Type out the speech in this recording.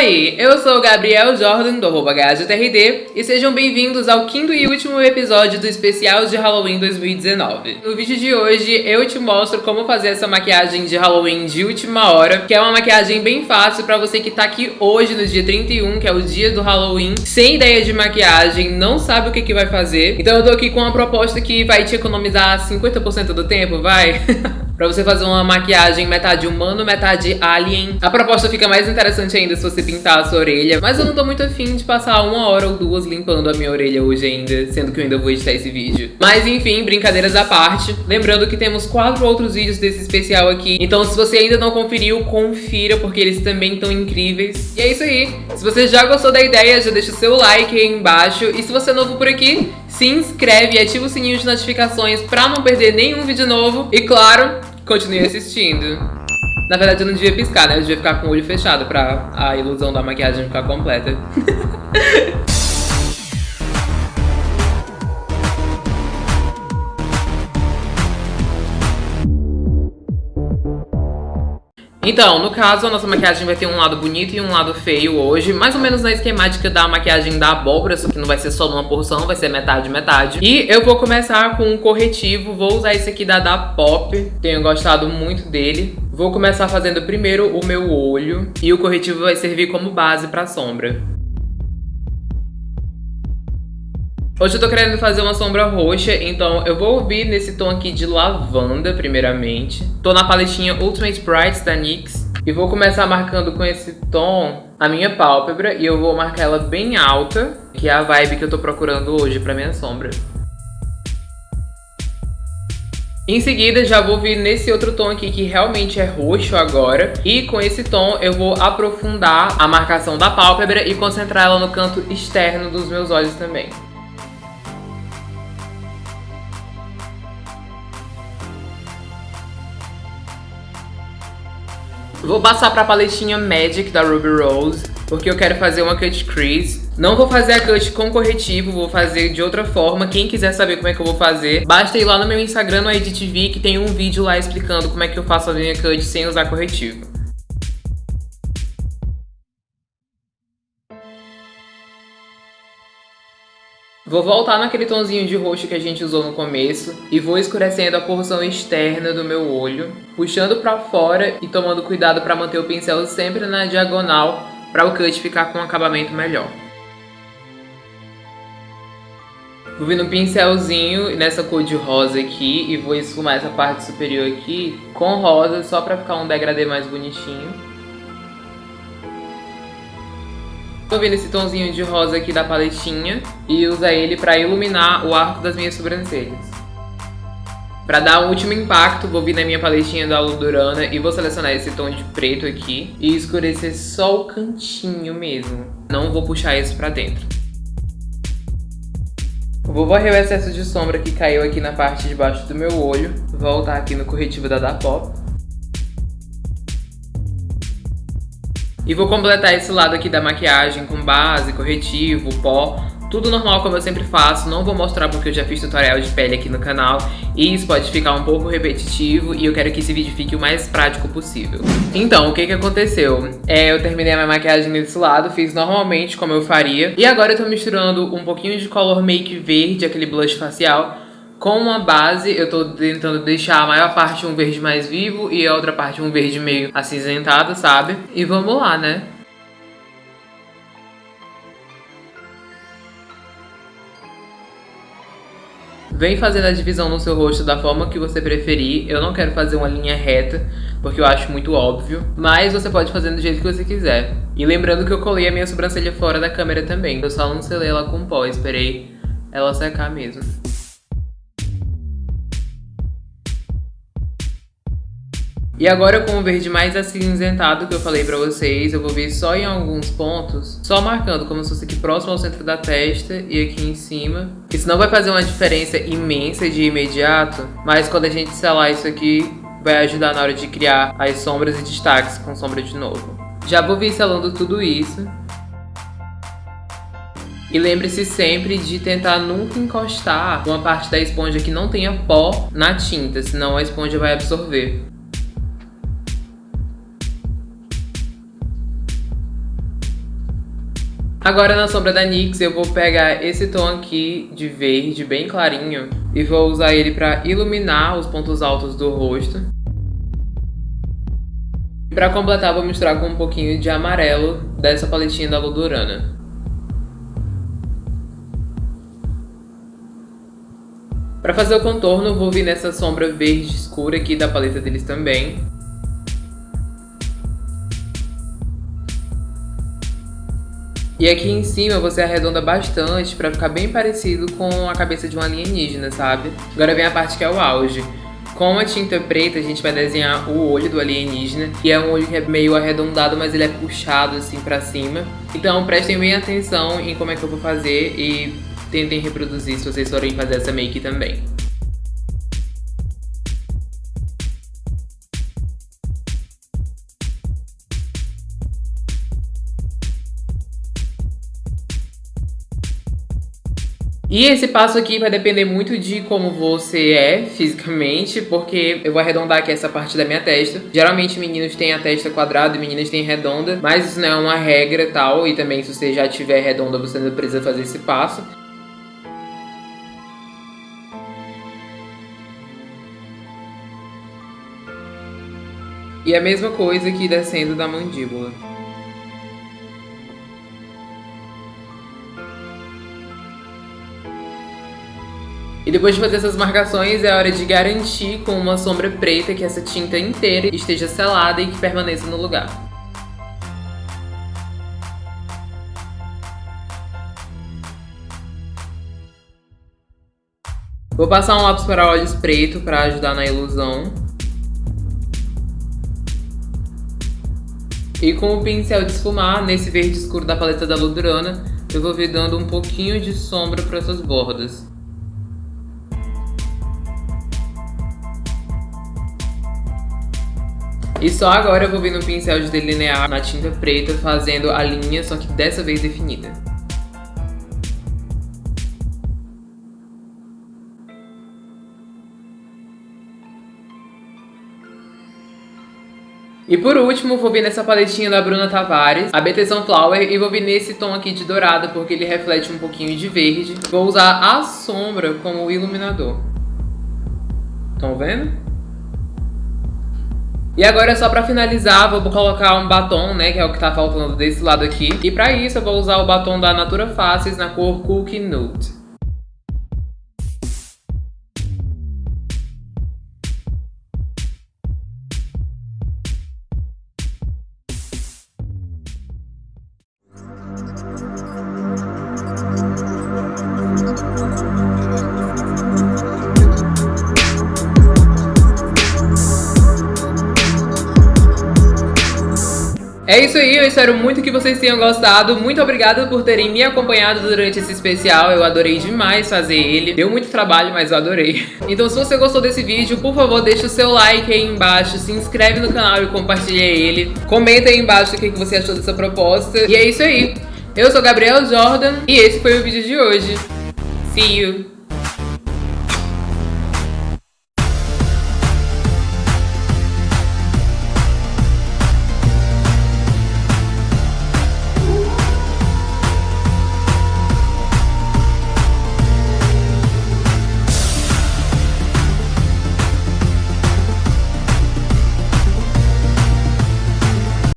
Oi, eu sou o Gabriel Jordan do GajoTRD e sejam bem-vindos ao quinto e último episódio do especial de Halloween 2019. No vídeo de hoje eu te mostro como fazer essa maquiagem de Halloween de última hora, que é uma maquiagem bem fácil pra você que tá aqui hoje no dia 31, que é o dia do Halloween, sem ideia de maquiagem, não sabe o que que vai fazer. Então eu tô aqui com uma proposta que vai te economizar 50% do tempo, vai? pra você fazer uma maquiagem metade humano, metade alien. A proposta fica mais interessante ainda se você pintar a sua orelha, mas eu não tô muito afim de passar uma hora ou duas limpando a minha orelha hoje ainda, sendo que eu ainda vou editar esse vídeo. Mas enfim, brincadeiras à parte. Lembrando que temos quatro outros vídeos desse especial aqui, então se você ainda não conferiu, confira, porque eles também estão incríveis. E é isso aí. Se você já gostou da ideia, já deixa o seu like aí embaixo. E se você é novo por aqui, se inscreve e ativa o sininho de notificações pra não perder nenhum vídeo novo. E claro, continue assistindo. Na verdade eu não devia piscar, né? Eu devia ficar com o olho fechado pra a ilusão da maquiagem ficar completa. Então, no caso, a nossa maquiagem vai ter um lado bonito e um lado feio hoje, mais ou menos na esquemática da maquiagem da abóbora, só que não vai ser só numa porção, vai ser metade, metade. E eu vou começar com um corretivo, vou usar esse aqui da Da Pop, tenho gostado muito dele. Vou começar fazendo primeiro o meu olho, e o corretivo vai servir como base pra sombra. Hoje eu tô querendo fazer uma sombra roxa, então eu vou vir nesse tom aqui de lavanda, primeiramente. Tô na paletinha Ultimate Brights da NYX. E vou começar marcando com esse tom a minha pálpebra e eu vou marcar ela bem alta, que é a vibe que eu tô procurando hoje pra minha sombra. Em seguida, já vou vir nesse outro tom aqui que realmente é roxo agora. E com esse tom eu vou aprofundar a marcação da pálpebra e concentrar ela no canto externo dos meus olhos também. Vou passar pra paletinha Magic da Ruby Rose, porque eu quero fazer uma cut crease. Não vou fazer a cut com corretivo, vou fazer de outra forma. Quem quiser saber como é que eu vou fazer, basta ir lá no meu Instagram, no EditV, que tem um vídeo lá explicando como é que eu faço a minha cut sem usar corretivo. Vou voltar naquele tonzinho de roxo que a gente usou no começo e vou escurecendo a porção externa do meu olho, puxando pra fora e tomando cuidado pra manter o pincel sempre na diagonal para o cut ficar com um acabamento melhor. Vou vir no pincelzinho nessa cor de rosa aqui e vou esfumar essa parte superior aqui com rosa só pra ficar um degradê mais bonitinho. Vou vir nesse tonzinho de rosa aqui da paletinha e usar ele para iluminar o arco das minhas sobrancelhas. Para dar um último impacto, vou vir na minha paletinha da Ludurana e vou selecionar esse tom de preto aqui e escurecer só o cantinho mesmo. Não vou puxar isso pra dentro. Vou varrer o excesso de sombra que caiu aqui na parte de baixo do meu olho, voltar aqui no corretivo da Dapop E vou completar esse lado aqui da maquiagem com base, corretivo, pó, tudo normal como eu sempre faço, não vou mostrar porque eu já fiz tutorial de pele aqui no canal e isso pode ficar um pouco repetitivo e eu quero que esse vídeo fique o mais prático possível. Então, o que que aconteceu? É, eu terminei a minha maquiagem desse lado, fiz normalmente como eu faria e agora eu tô misturando um pouquinho de color make verde, aquele blush facial, com uma base, eu tô tentando deixar a maior parte um verde mais vivo e a outra parte um verde meio acinzentado, sabe? E vamos lá, né? Vem fazendo a divisão no seu rosto da forma que você preferir. Eu não quero fazer uma linha reta, porque eu acho muito óbvio. Mas você pode fazer do jeito que você quiser. E lembrando que eu colei a minha sobrancelha fora da câmera também. Eu só não selei ela com pó, esperei ela secar mesmo. E agora com o verde mais acinzentado que eu falei pra vocês, eu vou vir só em alguns pontos, só marcando como se fosse aqui próximo ao centro da testa e aqui em cima. Isso não vai fazer uma diferença imensa de imediato, mas quando a gente selar isso aqui, vai ajudar na hora de criar as sombras e destaques com sombra de novo. Já vou vir selando tudo isso. E lembre-se sempre de tentar nunca encostar uma parte da esponja que não tenha pó na tinta, senão a esponja vai absorver. Agora na sombra da NYX eu vou pegar esse tom aqui de verde bem clarinho e vou usar ele para iluminar os pontos altos do rosto. Para completar vou misturar com um pouquinho de amarelo dessa paletinha da Ludurana. Para fazer o contorno vou vir nessa sombra verde escura aqui da paleta deles também. E aqui em cima você arredonda bastante pra ficar bem parecido com a cabeça de um alienígena, sabe? Agora vem a parte que é o auge. Com a tinta preta a gente vai desenhar o olho do alienígena, que é um olho que é meio arredondado, mas ele é puxado assim pra cima. Então prestem bem atenção em como é que eu vou fazer e tentem reproduzir se vocês forem fazer essa make também. E esse passo aqui vai depender muito de como você é fisicamente, porque eu vou arredondar aqui essa parte da minha testa. Geralmente meninos têm a testa quadrada e meninas têm redonda, mas isso não é uma regra tal, e também se você já tiver redonda você não precisa fazer esse passo. E a mesma coisa aqui descendo da mandíbula. E depois de fazer essas marcações, é hora de garantir com uma sombra preta que essa tinta inteira esteja selada e que permaneça no lugar. Vou passar um lápis para olhos preto para ajudar na ilusão. E com o pincel de esfumar, nesse verde escuro da paleta da Ludurana, eu vou vir dando um pouquinho de sombra para essas bordas. E só agora eu vou vir no pincel de delinear na tinta preta, fazendo a linha, só que dessa vez definida. E por último, vou vir nessa paletinha da Bruna Tavares, a BT Sunflower, e vou vir nesse tom aqui de dourado, porque ele reflete um pouquinho de verde. Vou usar a sombra como iluminador. Estão vendo? E agora, só pra finalizar, vou colocar um batom, né, que é o que tá faltando desse lado aqui. E pra isso, eu vou usar o batom da Natura Faces na cor Cookie Nude. É isso aí, eu espero muito que vocês tenham gostado. Muito obrigada por terem me acompanhado durante esse especial. Eu adorei demais fazer ele. Deu muito trabalho, mas eu adorei. Então se você gostou desse vídeo, por favor, deixa o seu like aí embaixo. Se inscreve no canal e compartilha ele. Comenta aí embaixo o que você achou dessa proposta. E é isso aí. Eu sou Gabriel Jordan e esse foi o vídeo de hoje. See you!